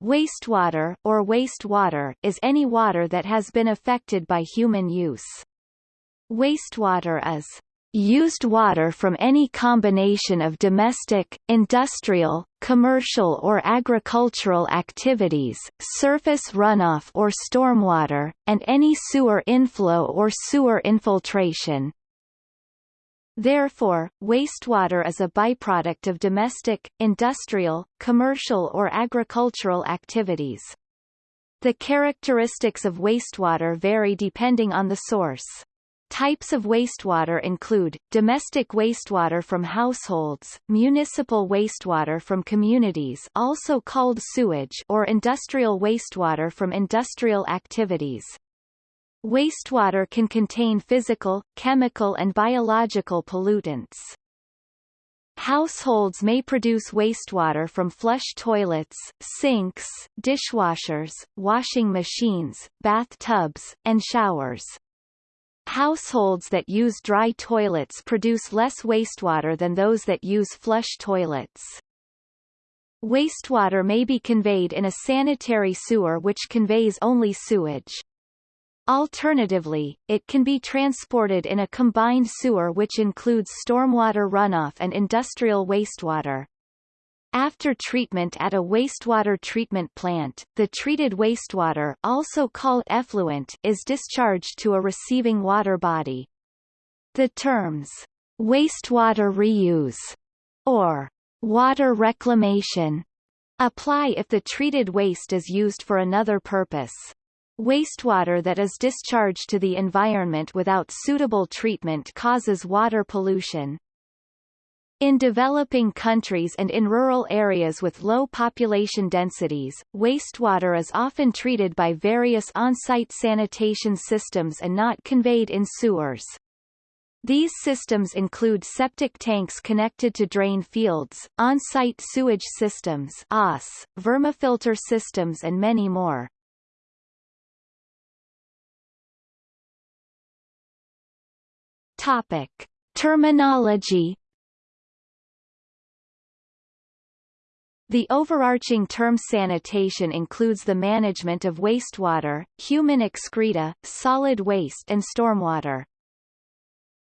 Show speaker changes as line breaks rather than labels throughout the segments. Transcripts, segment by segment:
Wastewater, or wastewater, is any water that has been affected by human use. Wastewater is used water from any combination of domestic, industrial, commercial or agricultural activities, surface runoff or stormwater, and any sewer inflow or sewer infiltration. Therefore, wastewater is a byproduct of domestic, industrial, commercial or agricultural activities. The characteristics of wastewater vary depending on the source. Types of wastewater include, domestic wastewater from households, municipal wastewater from communities also called sewage or industrial wastewater from industrial activities. Wastewater can contain physical, chemical and biological pollutants. Households may produce wastewater from flush toilets, sinks, dishwashers, washing machines, bathtubs, and showers. Households that use dry toilets produce less wastewater than those that use flush toilets. Wastewater may be conveyed in a sanitary sewer which conveys only sewage. Alternatively, it can be transported in a combined sewer which includes stormwater runoff and industrial wastewater. After treatment at a wastewater treatment plant, the treated wastewater also called effluent is discharged to a receiving water body. The terms, wastewater reuse, or water reclamation, apply if the treated waste is used for another purpose. Wastewater that is discharged to the environment without suitable treatment causes water pollution. In developing countries and in rural areas with low population densities, wastewater is often treated by various on-site sanitation systems and not conveyed in sewers. These systems include septic tanks connected to drain fields, on-site sewage systems OS, vermifilter systems and many more. Topic. Terminology The overarching term sanitation includes the management of wastewater, human excreta, solid waste and stormwater.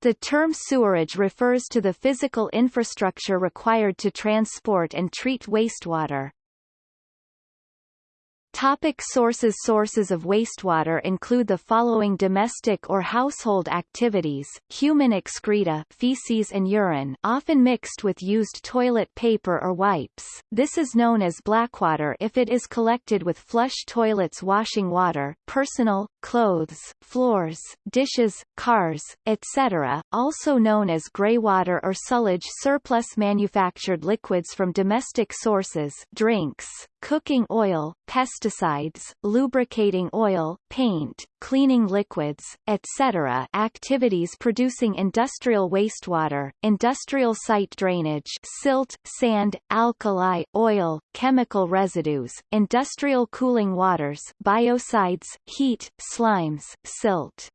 The term sewerage refers to the physical infrastructure required to transport and treat wastewater. Topic sources Sources of wastewater include the following domestic or household activities, human excreta feces and urine often mixed with used toilet paper or wipes, this is known as blackwater if it is collected with flush toilets washing water, personal, clothes, floors, dishes, cars, etc., also known as greywater or sullage surplus manufactured liquids from domestic sources drinks, cooking oil, pesticides, lubricating oil, paint, cleaning liquids, etc. activities producing industrial wastewater, industrial site drainage silt, sand, alkali, oil, chemical residues, industrial cooling waters biocides, heat, slimes, silt.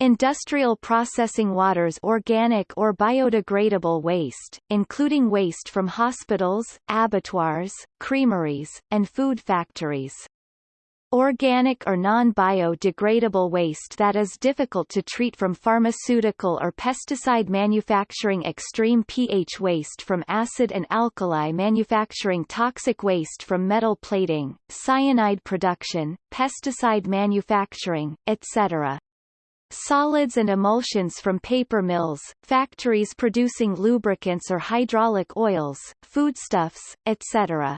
Industrial processing waters organic or biodegradable waste, including waste from hospitals, abattoirs, creameries, and food factories. Organic or non-biodegradable waste that is difficult to treat from pharmaceutical or pesticide manufacturing extreme pH waste from acid and alkali manufacturing toxic waste from metal plating, cyanide production, pesticide manufacturing, etc solids and emulsions from paper mills, factories producing lubricants or hydraulic oils, foodstuffs, etc.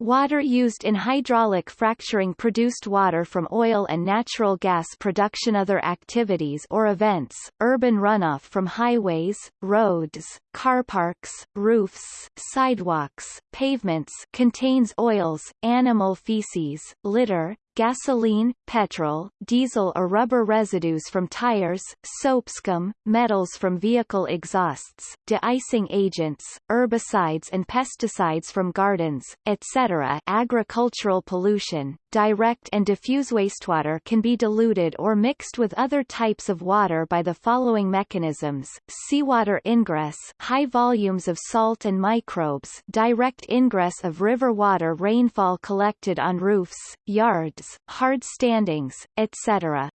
Water used in hydraulic fracturing produced water from oil and natural gas production Other activities or events, urban runoff from highways, roads, car parks, roofs, sidewalks, pavements contains oils, animal feces, litter, gasoline, petrol, diesel or rubber residues from tires, soap scum, metals from vehicle exhausts, de-icing agents, herbicides and pesticides from gardens, etc. agricultural pollution, direct and diffuse wastewater can be diluted or mixed with other types of water by the following mechanisms. Seawater ingress high volumes of salt and microbes direct ingress of river water rainfall collected on roofs, yards, hard standings, etc.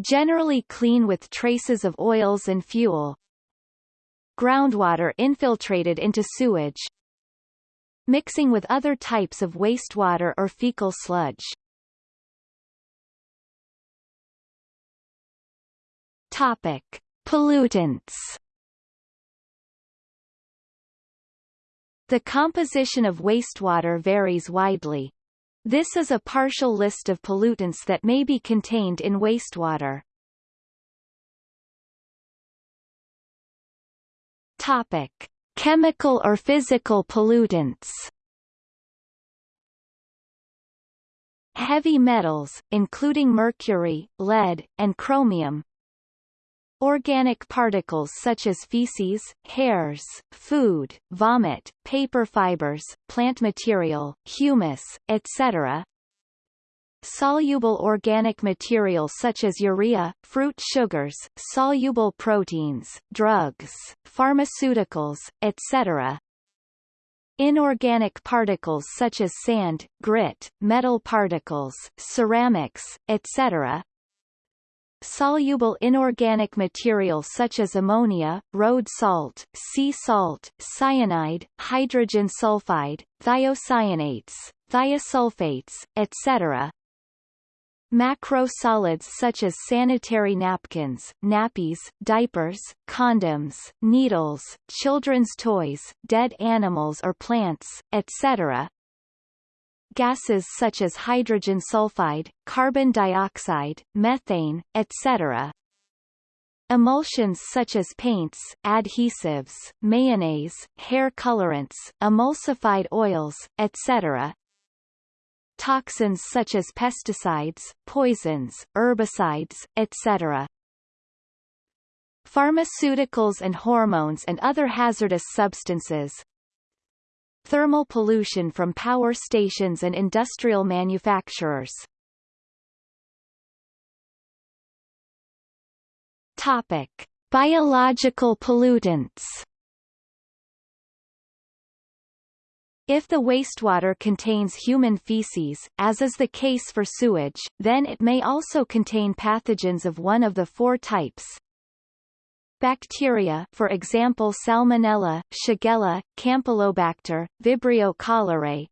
Generally clean with traces of oils and fuel. Groundwater infiltrated into sewage, mixing with other types of wastewater or fecal sludge. Topic: Pollutants. The composition of wastewater varies widely. This is a partial list of pollutants that may be contained in wastewater. Topic: Chemical or physical pollutants. Heavy metals, including mercury, lead, and chromium. Organic particles such as feces, hairs, food, vomit, paper fibers, plant material, humus, etc Soluble organic material such as urea, fruit sugars, soluble proteins, drugs, pharmaceuticals, etc. Inorganic particles such as sand, grit, metal particles, ceramics, etc. Soluble inorganic material such as ammonia, road salt, sea salt, cyanide, hydrogen sulfide, thiocyanates, thiosulfates, etc. Macro solids such as sanitary napkins, nappies, diapers, condoms, needles, children's toys, dead animals or plants, etc. Gases such as hydrogen sulfide, carbon dioxide, methane, etc. Emulsions such as paints, adhesives, mayonnaise, hair colorants, emulsified oils, etc toxins such as pesticides, poisons, herbicides, etc. Pharmaceuticals and hormones and other hazardous substances, Thermal pollution from power stations and industrial manufacturers. Topic: Biological pollutants. If the wastewater contains human feces, as is the case for sewage, then it may also contain pathogens of one of the four types. Bacteria for example Salmonella, Shigella, Campylobacter, Vibrio cholerae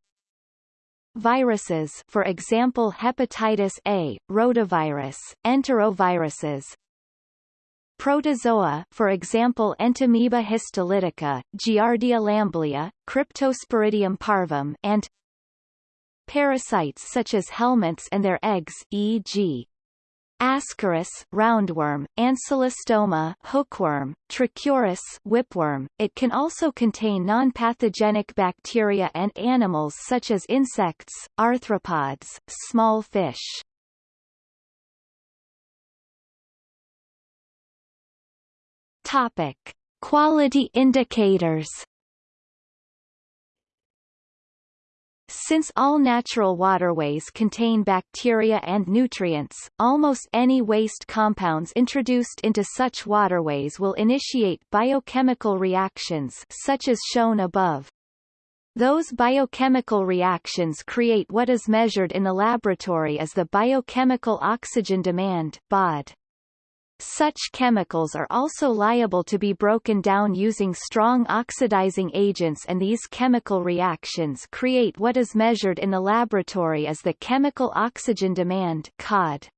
Viruses for example hepatitis A, rotavirus, enteroviruses Protozoa for example Entamoeba histolytica, Giardia lamblia, Cryptosporidium parvum and Parasites such as helminths and their eggs e.g. Ascaris roundworm, Ancylostoma hookworm, Trichuris whipworm. It can also contain non-pathogenic bacteria and animals such as insects, arthropods, small fish. Topic: Quality indicators. Since all natural waterways contain bacteria and nutrients, almost any waste compounds introduced into such waterways will initiate biochemical reactions such as shown above. Those biochemical reactions create what is measured in the laboratory as the biochemical oxygen demand BOD. Such chemicals are also liable to be broken down using strong oxidizing agents and these chemical reactions create what is measured in the laboratory as the chemical oxygen demand COD.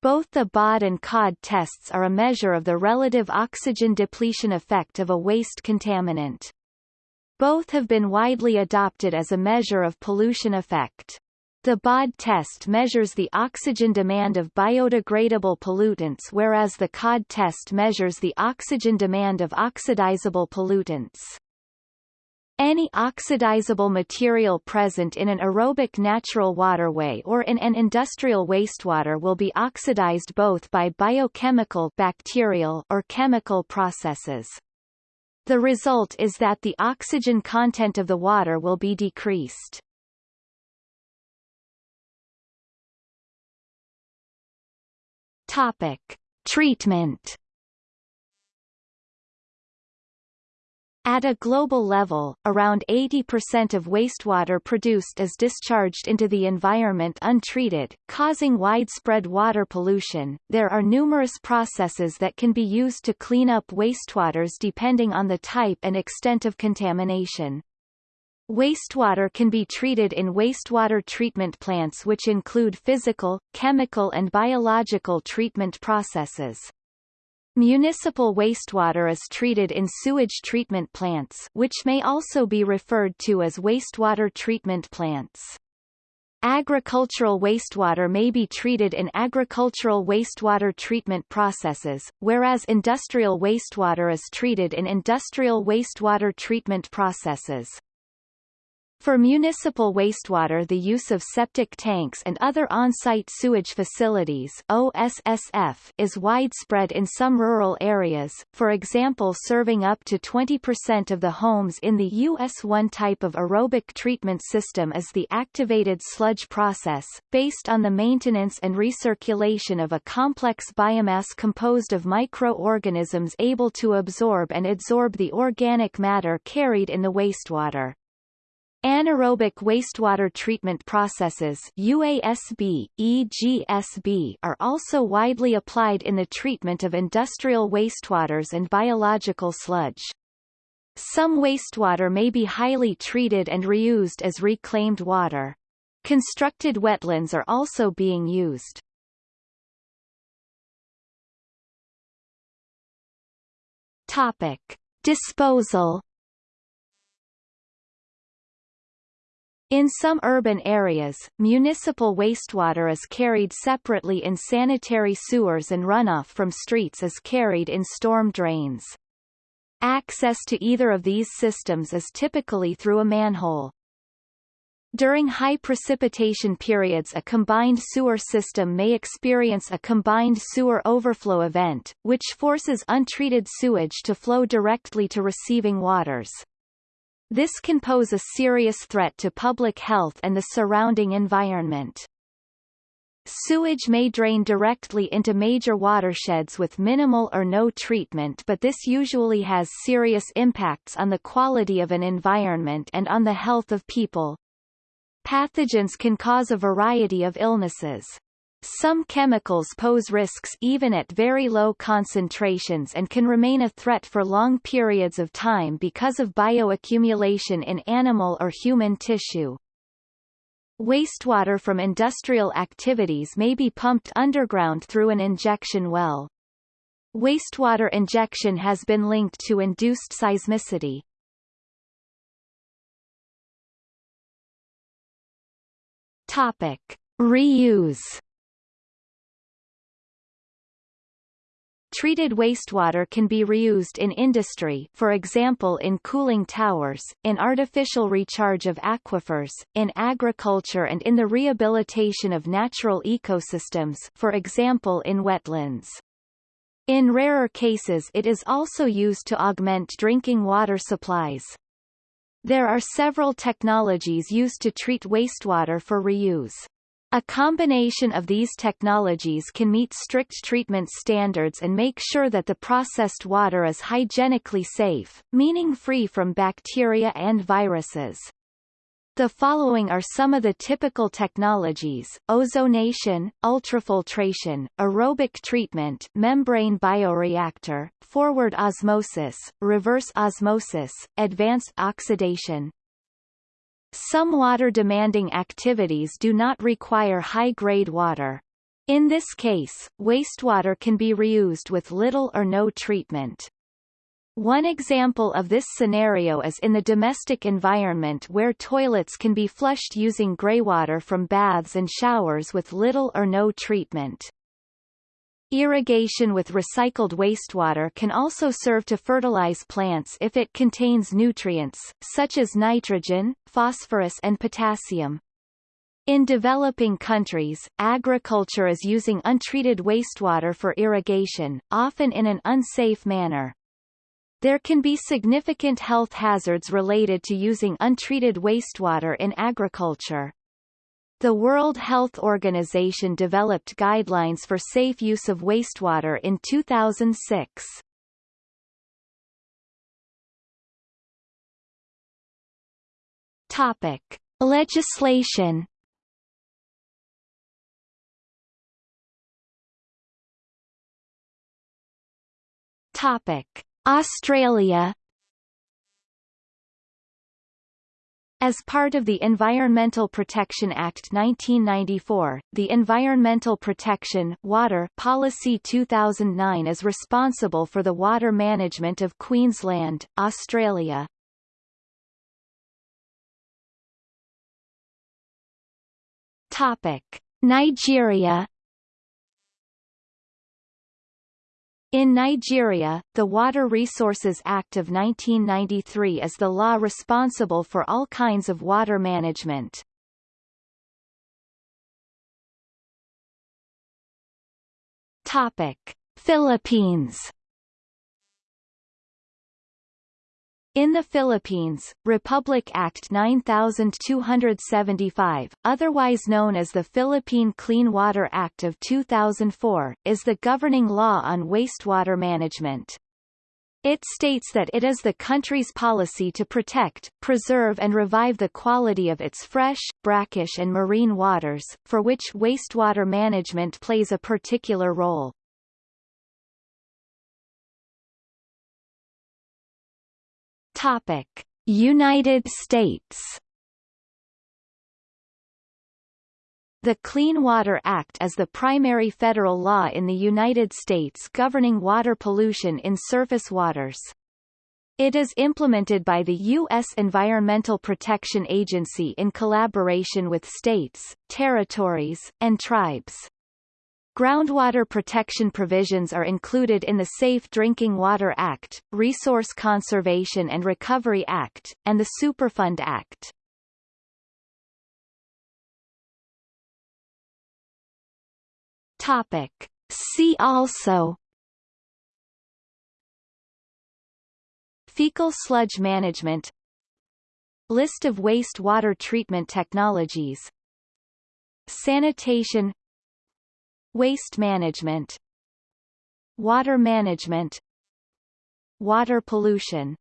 Both the BOD and COD tests are a measure of the relative oxygen depletion effect of a waste contaminant. Both have been widely adopted as a measure of pollution effect. The BOD test measures the oxygen demand of biodegradable pollutants whereas the COD test measures the oxygen demand of oxidizable pollutants. Any oxidizable material present in an aerobic natural waterway or in an industrial wastewater will be oxidized both by biochemical bacterial or chemical processes. The result is that the oxygen content of the water will be decreased. Topic. Treatment At a global level, around 80% of wastewater produced is discharged into the environment untreated, causing widespread water pollution. There are numerous processes that can be used to clean up wastewaters depending on the type and extent of contamination. Wastewater can be treated in wastewater treatment plants which include physical, chemical and biological treatment processes. Municipal wastewater is treated in sewage treatment plants which may also be referred to as wastewater treatment plants. Agricultural wastewater may be treated in agricultural wastewater treatment processes, whereas industrial wastewater is treated in industrial wastewater treatment processes. For municipal wastewater the use of septic tanks and other on-site sewage facilities OSSF is widespread in some rural areas, for example serving up to 20% of the homes in the U.S. One type of aerobic treatment system is the activated sludge process, based on the maintenance and recirculation of a complex biomass composed of microorganisms able to absorb and adsorb the organic matter carried in the wastewater. Anaerobic wastewater treatment processes UASB, EGSB are also widely applied in the treatment of industrial wastewaters and biological sludge. Some wastewater may be highly treated and reused as reclaimed water. Constructed wetlands are also being used. Topic. Disposal In some urban areas, municipal wastewater is carried separately in sanitary sewers and runoff from streets is carried in storm drains. Access to either of these systems is typically through a manhole. During high precipitation periods a combined sewer system may experience a combined sewer overflow event, which forces untreated sewage to flow directly to receiving waters. This can pose a serious threat to public health and the surrounding environment. Sewage may drain directly into major watersheds with minimal or no treatment but this usually has serious impacts on the quality of an environment and on the health of people. Pathogens can cause a variety of illnesses. Some chemicals pose risks even at very low concentrations and can remain a threat for long periods of time because of bioaccumulation in animal or human tissue. Wastewater from industrial activities may be pumped underground through an injection well. Wastewater injection has been linked to induced seismicity. Topic. Reuse Treated wastewater can be reused in industry for example in cooling towers, in artificial recharge of aquifers, in agriculture and in the rehabilitation of natural ecosystems for example in wetlands. In rarer cases it is also used to augment drinking water supplies. There are several technologies used to treat wastewater for reuse. A combination of these technologies can meet strict treatment standards and make sure that the processed water is hygienically safe, meaning free from bacteria and viruses. The following are some of the typical technologies, ozonation, ultrafiltration, aerobic treatment membrane bioreactor, forward osmosis, reverse osmosis, advanced oxidation, some water-demanding activities do not require high-grade water. In this case, wastewater can be reused with little or no treatment. One example of this scenario is in the domestic environment where toilets can be flushed using greywater from baths and showers with little or no treatment. Irrigation with recycled wastewater can also serve to fertilize plants if it contains nutrients, such as nitrogen, phosphorus and potassium. In developing countries, agriculture is using untreated wastewater for irrigation, often in an unsafe manner. There can be significant health hazards related to using untreated wastewater in agriculture. The World Health Organization developed guidelines for safe use of wastewater in 2006. Topic: Legislation. Topic: Australia As part of the Environmental Protection Act 1994, the Environmental Protection Water Policy 2009 is responsible for the water management of Queensland, Australia. Topic: Nigeria In Nigeria, the Water Resources Act of 1993 is the law responsible for all kinds of water management. Topic: Philippines In the Philippines, Republic Act 9275, otherwise known as the Philippine Clean Water Act of 2004, is the governing law on wastewater management. It states that it is the country's policy to protect, preserve and revive the quality of its fresh, brackish and marine waters, for which wastewater management plays a particular role.
Topic: United States.
The Clean Water Act is the primary federal law in the United States governing water pollution in surface waters. It is implemented by the U.S. Environmental Protection Agency in collaboration with states, territories, and tribes. Groundwater protection provisions are included in the Safe Drinking Water Act, Resource Conservation and Recovery Act, and the Superfund Act.
Topic. See also
Fecal sludge management List of wastewater treatment technologies Sanitation Waste management Water management Water pollution